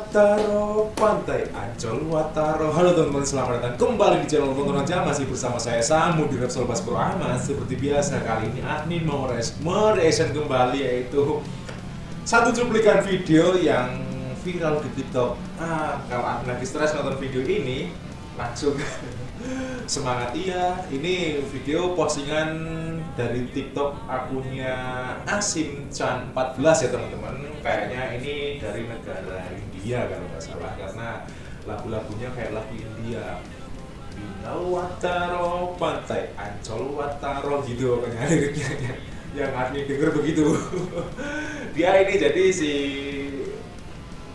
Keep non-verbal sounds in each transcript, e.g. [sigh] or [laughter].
Wataro Pantai Ancol Wataro. Halo teman-teman selamat datang kembali di channel Tonton Aja. Masih bersama saya Samu di Repsol Bas Pro Ahmad. Seperti biasa kali ini admin mau mereaction kembali yaitu Satu cuplikan video yang viral di tiktok. Ah, Kalau admin lagi stres nonton video ini Langsung semangat iya Ini video postingan dari TikTok akunnya Asim Chan 14 ya teman-teman. Kayaknya ini dari negara India kalau nggak salah karena lagu-lagunya kayak lagu India. Binal Wataro Pantai Ancol Wataro gitu pokoknya [laughs] yang admin denger begitu. [laughs] Dia ini jadi si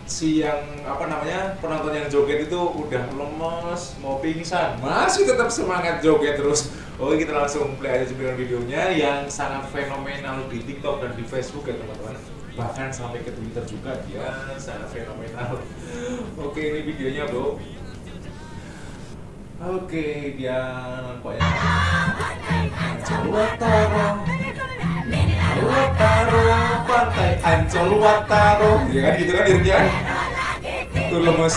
si yang apa namanya penonton yang joget itu udah lemes mau pingsan. Masih tetap semangat joget terus. Oke kita langsung play aja cuplikan videonya yang sangat fenomenal di TikTok dan di Facebook ya teman-teman. Bahkan sampai ke Twitter juga dia sangat fenomenal. [laughs] Oke ini videonya bro. Oke dia nampaknya Wataro Wataro pantai Ancol Wataro ya kan gitu kan liriknya tuh lemes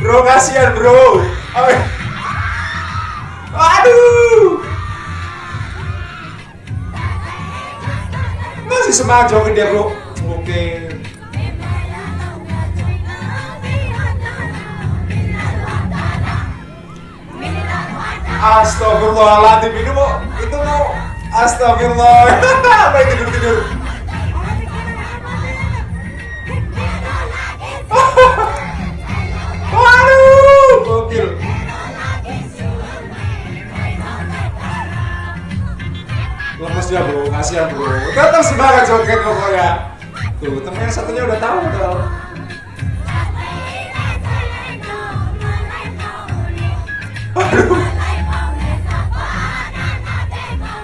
bro kasihan bro. Aduh. Masih joget dia bro. Oke. Astagfirullahaladzim ini mau itu mau Astagfirullah [laughs] apa itu tidur tidur [laughs] Waduh, gokil. Dia bro, kasihan bro. Tetap semangat joget pokoknya. Tuh, temen yang satunya udah tahu tuh.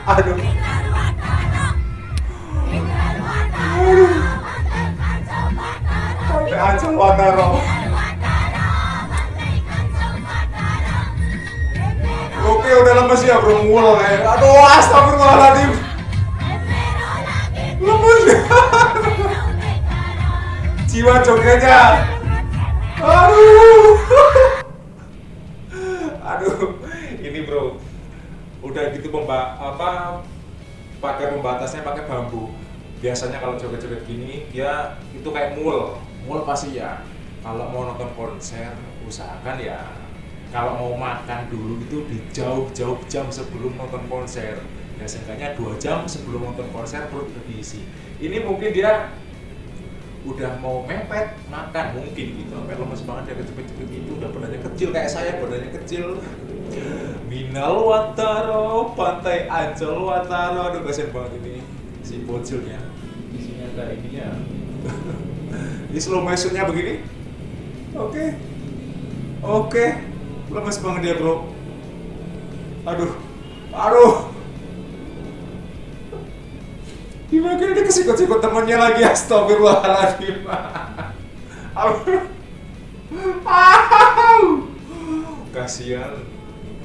Aduh. Aduh. Sampai Wataro. Oke udah lemes ya bro mul ya. Aduh astagfirullahaladzim. Lemes. [laughs] Jiwa jogetnya. Aduh. [laughs] Ini bro. Udah gitu pemba apa pakai pembatasnya pakai bambu. Biasanya kalau joget-joget gini dia itu kayak mul. Mul pasti ya. Kalau mau nonton konser usahakan ya kalau mau makan dulu itu di jauh-jauh jam sebelum nonton konser ya seenggaknya dua jam sebelum nonton konser perut udah diisi ini mungkin dia udah mau mepet makan mungkin gitu sampai lemes banget dia cepet-cepet gitu udah badannya kecil kayak saya badannya kecil Minal Wataro Pantai Ancol Wataro. Aduh kasihan banget ini si bocilnya. Di sini ada ininya. [laughs] Ini slow motionnya begini? Oke. Okay. oke. Okay lemes banget dia bro. Aduh. Aduh. Gimana dia kesikut-sikut temennya lagi? Astagfirullahaladzim. [laughs] Kasihan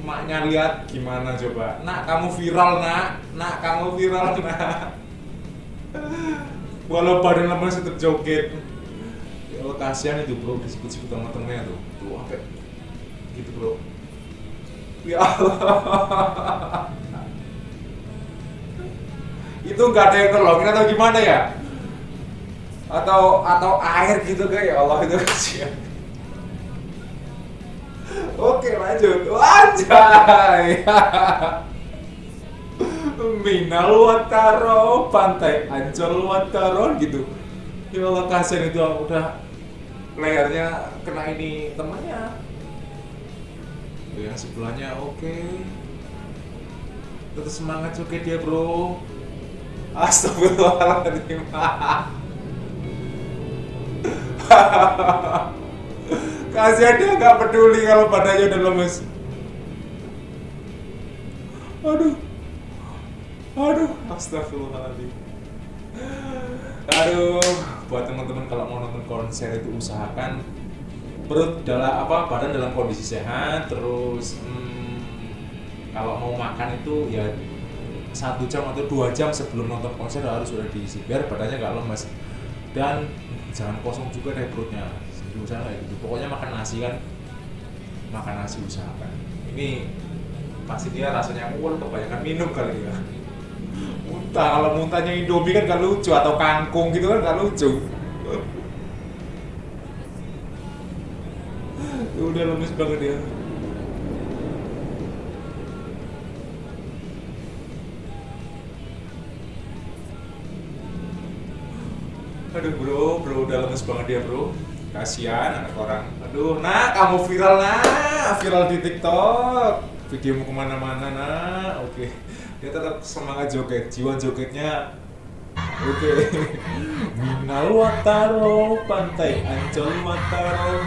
maknya lihat gimana coba. Nak kamu viral nak. Nak kamu viral [laughs] nak. Walau badan lemes tetap joget. Ya Allah kasihan itu bro kesikut-sikut sama temennya tuh. Tuh apa? Gitu bro. Ya Allah. [laughs] Itu nggak ada yang nolongin atau gimana ya? Atau atau air gitu kan ya Allah itu kasihan oke lanjut. Wajah Minal Wataro Pantai Ancol Wataro gitu. Ya Allah kasihan itu. Udah layarnya kena ini temannya. Yang sebelahnya oke. Okay. tetap semangat juga dia bro. Astagfirullahaladzim [laughs] kasihan dia nggak peduli kalau badannya udah lemes. Aduh. Aduh. Astagfirullahaladzim. Aduh. Buat teman-teman kalau mau nonton konser itu usahakan. Perut dalam apa badan dalam kondisi sehat terus hmm, kalau mau makan itu ya satu jam atau dua jam sebelum nonton konser harus sudah diisi biar badannya nggak lemes. Dan jangan kosong juga deh perutnya usaha kayak gitu. Pokoknya makan nasi kan. Makan nasi usahakan ini pasti dia rasanya wah kebanyakan minum kali ya. Muntah. Kalau muntahnya indomie kan gak lucu atau kangkung gitu kan gak lucu. [laughs] Udah lemes banget dia. Aduh bro bro udah lemes banget dia bro kasihan anak orang. Aduh nah kamu viral nah viral di tiktok. Videomu ke mana-mana nah oke. Dia tetap semangat joget. Jiwa jogetnya oke. [laughs] Minal wataro pantai ancol wataro.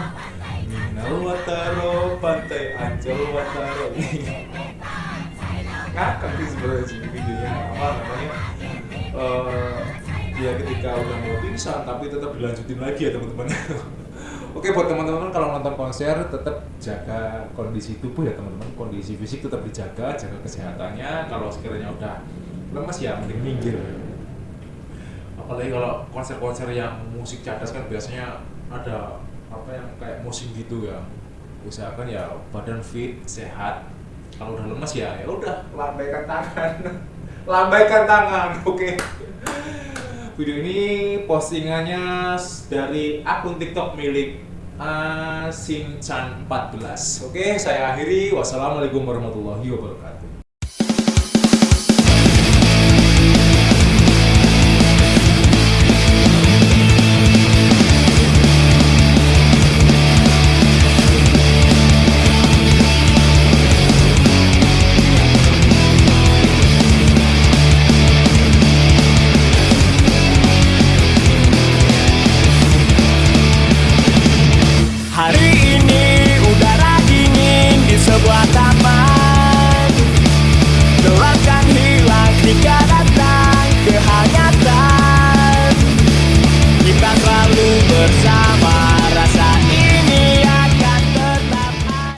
Minal wataro pantai ancol wataro. [laughs] Ngakak sih sebenarnya videonya. Apa namanya dia ketika udah mau pingsan tapi tetap dilanjutin lagi ya teman-teman. [laughs] Oke buat teman-teman kalau nonton konser tetap jaga kondisi tubuh ya teman-teman. Kondisi fisik tetap dijaga jaga kesehatannya. Kalau sekiranya udah lemas ya mending minggir. Apalagi kalau konser-konser yang musik cadas kan biasanya ada apa yang kayak musim gitu ya. Usahakan ya badan fit sehat. Kalau udah lemas ya ya udah lambaikan tangan. [laughs] Lambaikan tangan oke video ini postingannya dari akun tiktok milik Asinchan 14 oke saya akhiri. Wassalamualaikum warahmatullahi wabarakatuh